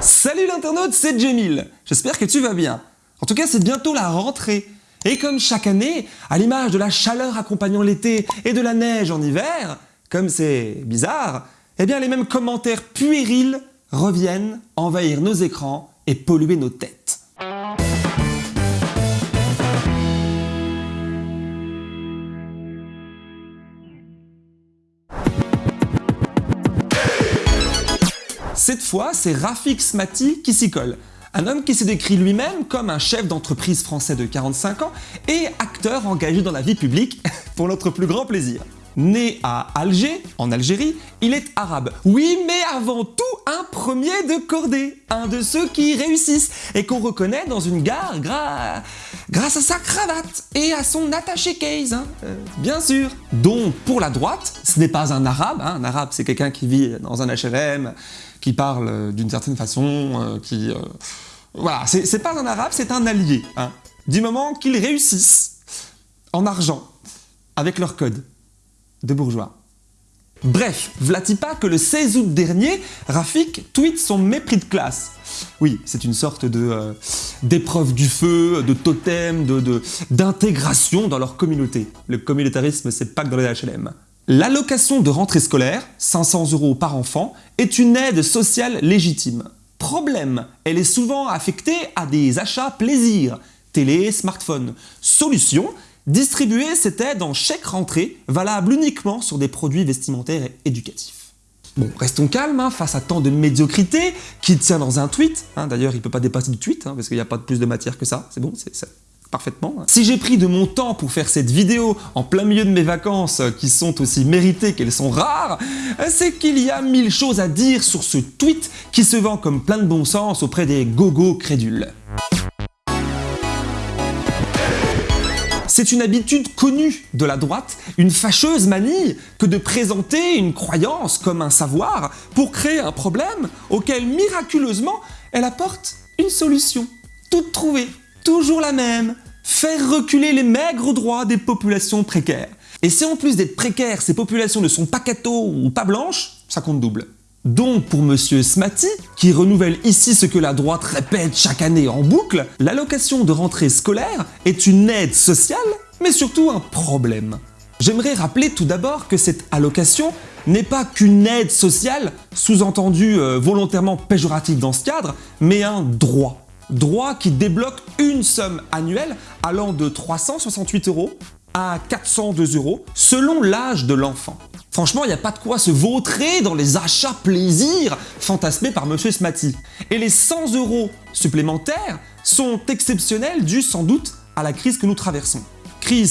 Salut l'internaute, c'est Jamil. J'espère que tu vas bien. En tout cas, c'est bientôt la rentrée. Et comme chaque année, à l'image de la chaleur accompagnant l'été et de la neige en hiver, comme c'est bizarre, eh bien les mêmes commentaires puérils reviennent envahir nos écrans et polluer nos têtes. C'est Rafik Smati qui s'y colle. Un homme qui s'est décrit lui-même comme un chef d'entreprise français de 45 ans et acteur engagé dans la vie publique pour notre plus grand plaisir. Né à Alger, en Algérie, il est arabe. Oui, mais avant tout un premier de cordée, un de ceux qui réussissent et qu'on reconnaît dans une gare grâce à sa cravate et à son attaché case, hein, euh, bien sûr. Donc pour la droite, ce n'est pas un arabe, hein. un arabe c'est quelqu'un qui vit dans un HLM, qui parle euh, d'une certaine façon, euh, qui... voilà, c'est pas un arabe, c'est un allié, hein, du moment qu'ils réussissent en argent avec leur code de bourgeois. Bref, vlati pas que le 16 août dernier, Rafik tweet son mépris de classe. Oui, c'est une sorte de euh, d'épreuve du feu, de totem, d'intégration dans leur communauté. Le communautarisme, c'est pas que dans les HLM. L'allocation de rentrée scolaire, 500 euros par enfant, est une aide sociale légitime. Problème, elle est souvent affectée à des achats plaisir, télé, smartphone. Solution, Distribuer cette aide en chèque rentrée, valable uniquement sur des produits vestimentaires et éducatifs. Bon, restons calmes hein, face à tant de médiocrité qui tient dans un tweet. Hein. D'ailleurs, il ne peut pas dépasser du tweet, hein, parce qu'il n'y a pas plus de matière que ça. C'est bon, c'est parfaitement. Si j'ai pris de mon temps pour faire cette vidéo en plein milieu de mes vacances, euh, qui sont aussi méritées qu'elles sont rares, euh, c'est qu'il y a mille choses à dire sur ce tweet qui se vend comme plein de bon sens auprès des gogo crédules. C'est une habitude connue de la droite, une fâcheuse manie que de présenter une croyance comme un savoir pour créer un problème auquel miraculeusement elle apporte une solution. Toute trouvée, toujours la même, faire reculer les maigres droits des populations précaires. Et si en plus d'être précaires, ces populations ne sont pas cathos ou pas blanches, ça compte double. Donc pour Monsieur Smati, qui renouvelle ici ce que la droite répète chaque année en boucle, l'allocation de rentrée scolaire est une aide sociale, mais surtout un problème. J'aimerais rappeler tout d'abord que cette allocation n'est pas qu'une aide sociale, sous-entendu euh, volontairement péjorative dans ce cadre, mais un droit. Droit qui débloque une somme annuelle allant de 368 euros à 402 euros selon l'âge de l'enfant. Franchement, il n'y a pas de quoi se vautrer dans les achats plaisir fantasmés par Monsieur Smati. Et les 100 euros supplémentaires sont exceptionnels dus sans doute à la crise que nous traversons.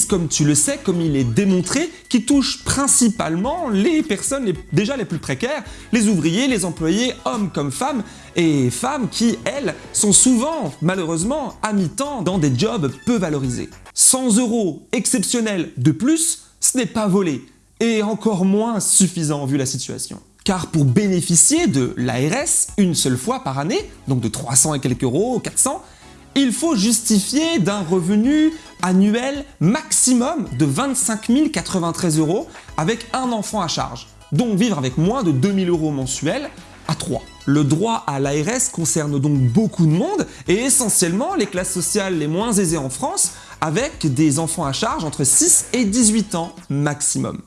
Comme tu le sais, comme il est démontré, qui touche principalement les personnes déjà les plus précaires, les ouvriers, les employés, hommes comme femmes, et femmes qui, elles, sont souvent, malheureusement, à mi-temps dans des jobs peu valorisés. 100 euros exceptionnels de plus, ce n'est pas volé, et encore moins suffisant vu la situation. Car pour bénéficier de l'ARS une seule fois par année, donc de 300 et quelques euros, 400, il faut justifier d'un revenu annuel maximum de 25 093 euros avec un enfant à charge. Donc vivre avec moins de 2000 euros mensuels à 3. Le droit à l'ARS concerne donc beaucoup de monde et essentiellement les classes sociales les moins aisées en France avec des enfants à charge entre 6 et 18 ans maximum.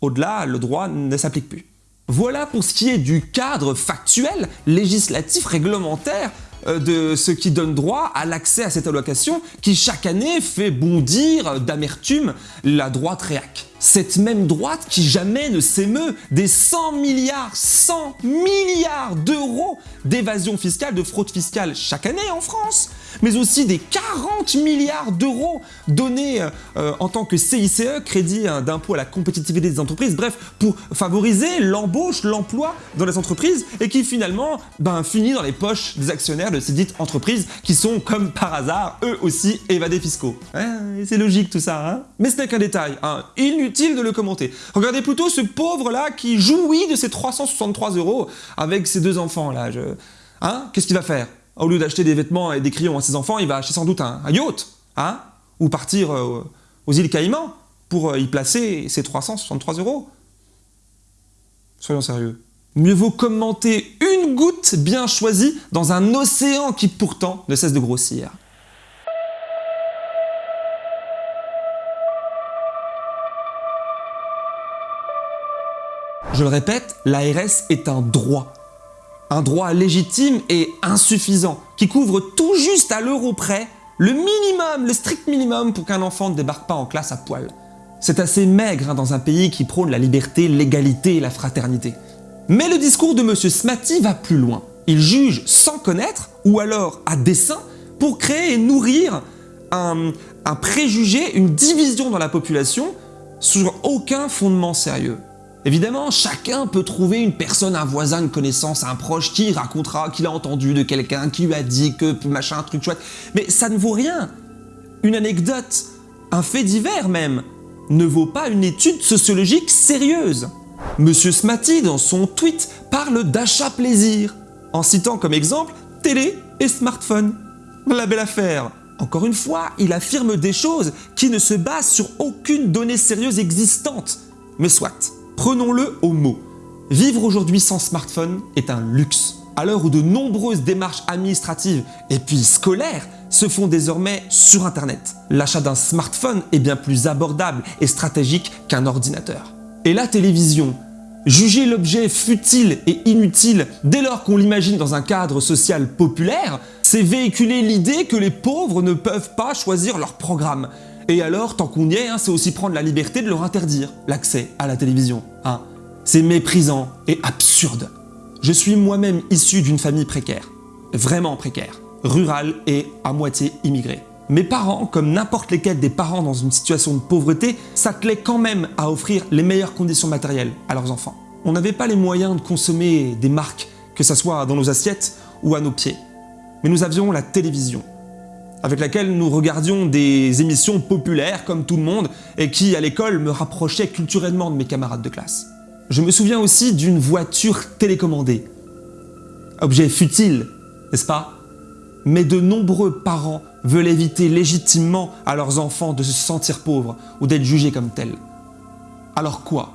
Au-delà, le droit ne s'applique plus. Voilà pour ce qui est du cadre factuel, législatif, réglementaire de ce qui donne droit à l'accès à cette allocation qui chaque année fait bondir d'amertume la droite réac. Cette même droite qui jamais ne s'émeut. Des 100 milliards, 100 milliards d'euros d'évasion fiscale, de fraude fiscale chaque année en France, mais aussi des 40 milliards d'euros donnés euh, en tant que CICE, crédit hein, d'impôt à la compétitivité des entreprises, bref, pour favoriser l'embauche, l'emploi dans les entreprises et qui finalement ben, finit dans les poches des actionnaires de ces dites entreprises qui sont, comme par hasard, eux aussi évadés fiscaux. c'est logique tout ça, hein. Mais ce n'est qu'un détail, hein de le commenter. Regardez plutôt ce pauvre-là qui jouit de ses 363 euros avec ses deux enfants là. Je... Hein? Qu'est-ce qu'il va faire? Au lieu d'acheter des vêtements et des crayons à ses enfants, il va acheter sans doute un, yacht, hein? Ou partir euh, aux îles Caïmans pour euh, y placer ses 363 euros. Soyons sérieux. Mieux vaut commenter une goutte bien choisie dans un océan qui pourtant ne cesse de grossir. Je le répète, l'ARS est un droit. Un droit légitime et insuffisant, qui couvre tout juste à l'euro près le minimum, le strict minimum pour qu'un enfant ne débarque pas en classe à poil. C'est assez maigre hein, dans un pays qui prône la liberté, l'égalité et la fraternité. Mais le discours de M. Smatty va plus loin. Il juge sans connaître, ou alors à dessein, pour créer et nourrir un préjugé, une division dans la population sur aucun fondement sérieux. Évidemment, chacun peut trouver une personne, un voisin, une connaissance, un proche qui racontera qu'il a entendu de quelqu'un, qui lui a dit que machin, truc chouette. Mais ça ne vaut rien. Une anecdote, un fait divers même, ne vaut pas une étude sociologique sérieuse. Monsieur Smatty, dans son tweet, parle d'achat plaisir, en citant comme exemple télé et smartphone. La belle affaire Encore une fois, il affirme des choses qui ne se basent sur aucune donnée sérieuse existante. Mais soit. Prenons-le au mot. Vivre aujourd'hui sans smartphone est un luxe. À l'heure où de nombreuses démarches administratives et puis scolaires se font désormais sur Internet. L'achat d'un smartphone est bien plus abordable et stratégique qu'un ordinateur. Et la télévision Juger l'objet futile et inutile dès lors qu'on l'imagine dans un cadre social populaire, c'est véhiculer l'idée que les pauvres ne peuvent pas choisir leur programme et alors, tant qu'on y est, hein, c'est aussi prendre la liberté de leur interdire l'accès à la télévision. Hein. C'est méprisant et absurde. Je suis moi-même issu d'une famille précaire, vraiment précaire, rurale et à moitié immigrée. Mes parents, comme n'importe lesquels des parents dans une situation de pauvreté, s'attelaient quand même à offrir les meilleures conditions matérielles à leurs enfants. On n'avait pas les moyens de consommer des marques, que ce soit dans nos assiettes ou à nos pieds. Mais nous avions la télévision, avec laquelle nous regardions des émissions populaires comme tout le monde et qui, à l'école, me rapprochaient culturellement de mes camarades de classe. Je me souviens aussi d'une voiture télécommandée. Objet futile, n'est-ce pas? Mais de nombreux parents veulent éviter légitimement à leurs enfants de se sentir pauvres ou d'être jugés comme tels. Alors quoi?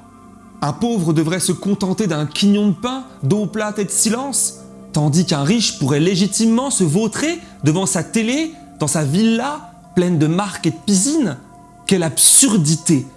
Un pauvre devrait se contenter d'un quignon de pain, d'eau plate et de silence Tandis qu'un riche pourrait légitimement se vautrer devant sa télé dans sa villa pleine de marques et de piscines Quelle absurdité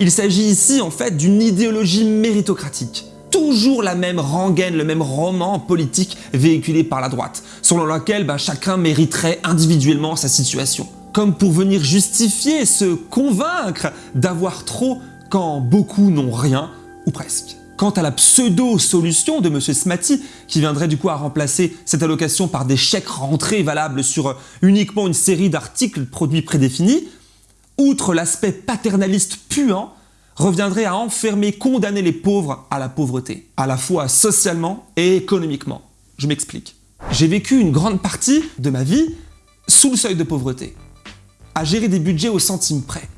Il s'agit ici en fait d'une idéologie méritocratique. Toujours la même rengaine, le même roman politique véhiculé par la droite, selon lequel bah, chacun mériterait individuellement sa situation. Comme pour venir justifier, se convaincre d'avoir trop quand beaucoup n'ont rien, ou presque. Quant à la pseudo-solution de M. Smatty, qui viendrait du coup à remplacer cette allocation par des chèques rentrés valables sur euh, uniquement une série d'articles produits prédéfinis, outre l'aspect paternaliste puant, reviendrait à enfermer, condamner les pauvres à la pauvreté, à la fois socialement et économiquement. Je m'explique. J'ai vécu une grande partie de ma vie sous le seuil de pauvreté, à gérer des budgets au centime près.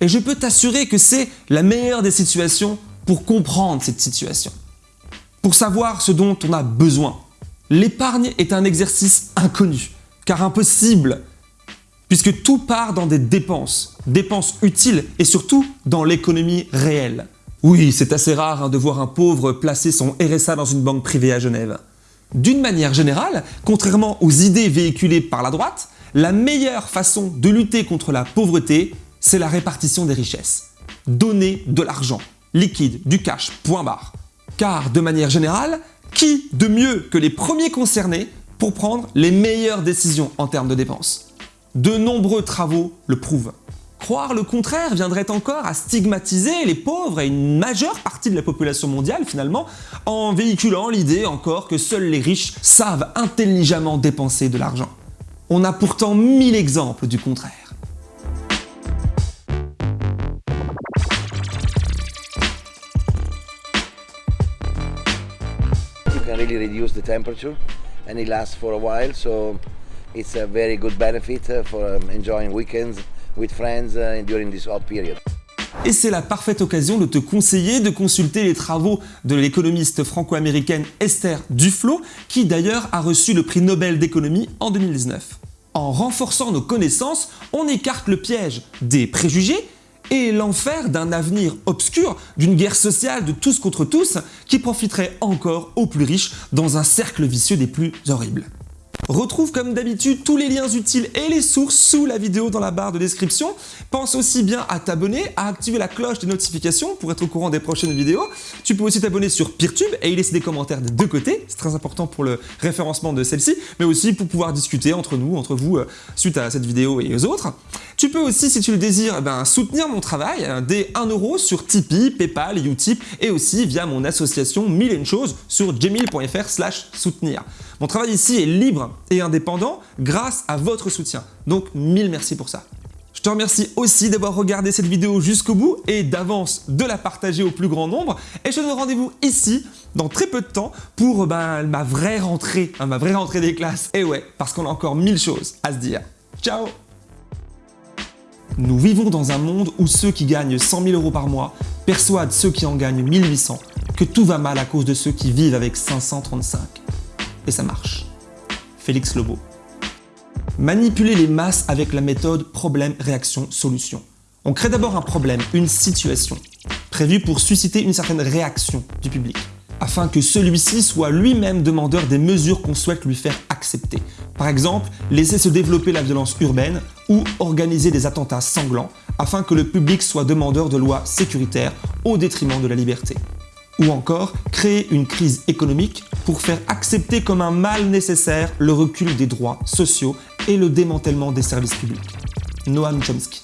Et je peux t'assurer que c'est la meilleure des situations pour comprendre cette situation, pour savoir ce dont on a besoin. L'épargne est un exercice inconnu, car impossible, puisque tout part dans des dépenses, dépenses utiles et surtout dans l'économie réelle. Oui, c'est assez rare hein, de voir un pauvre placer son RSA dans une banque privée à Genève. D'une manière générale, contrairement aux idées véhiculées par la droite, la meilleure façon de lutter contre la pauvreté, c'est la répartition des richesses. Donner de l'argent liquide, du cash, point barre. Car de manière générale, qui de mieux que les premiers concernés pour prendre les meilleures décisions en termes de dépenses? De nombreux travaux le prouvent. Croire le contraire viendrait encore à stigmatiser les pauvres et une majeure partie de la population mondiale finalement en véhiculant l'idée encore que seuls les riches savent intelligemment dépenser de l'argent. On a pourtant mille exemples du contraire. Really reduce the temperature and it lasts for a while so it's a very good benefit uh, for um, enjoying weekends with friends uh, during this hot period. Et c'est la parfaite occasion de te conseiller de consulter les travaux de l'économiste franco-américaine Esther Duflo, qui d'ailleurs a reçu le prix Nobel d'économie en 2019. En renforçant nos connaissances, on écarte le piège des préjugés et l'enfer d'un avenir obscur, d'une guerre sociale de tous contre tous qui profiterait encore aux plus riches dans un cercle vicieux des plus horribles. Retrouve comme d'habitude tous les liens utiles et les sources sous la vidéo dans la barre de description. Pense aussi bien à t'abonner, à activer la cloche des notifications pour être au courant des prochaines vidéos. Tu peux aussi t'abonner sur Peertube et y laisser des commentaires des deux côtés, c'est très important pour le référencement de celle-ci, mais aussi pour pouvoir discuter entre nous, entre vous, euh, suite à cette vidéo et aux autres. Tu peux aussi, si tu le désires, eh ben, soutenir mon travail euh, dès 1€ sur Tipeee, Paypal, Utip et aussi via mon association Mille et une choses sur jemil.fr slash soutenir. Mon travail ici est libre et indépendant grâce à votre soutien. Donc mille merci pour ça. Je te remercie aussi d'avoir regardé cette vidéo jusqu'au bout et d'avance de la partager au plus grand nombre. Et je te donne rendez-vous ici dans très peu de temps pour ben, ma vraie rentrée, hein, ma vraie rentrée des classes. Et ouais, parce qu'on a encore mille choses à se dire. Ciao Nous vivons dans un monde où ceux qui gagnent 100 000 euros par mois persuadent ceux qui en gagnent 1800 que tout va mal à cause de ceux qui vivent avec 535. Et ça marche. Félix Lobo. Manipuler les masses avec la méthode problème-réaction-solution. On crée d'abord un problème, une situation, prévue pour susciter une certaine réaction du public, afin que celui-ci soit lui-même demandeur des mesures qu'on souhaite lui faire accepter. Par exemple, laisser se développer la violence urbaine ou organiser des attentats sanglants, afin que le public soit demandeur de lois sécuritaires au détriment de la liberté ou encore créer une crise économique pour faire accepter comme un mal nécessaire le recul des droits sociaux et le démantèlement des services publics. Noam Chomsky.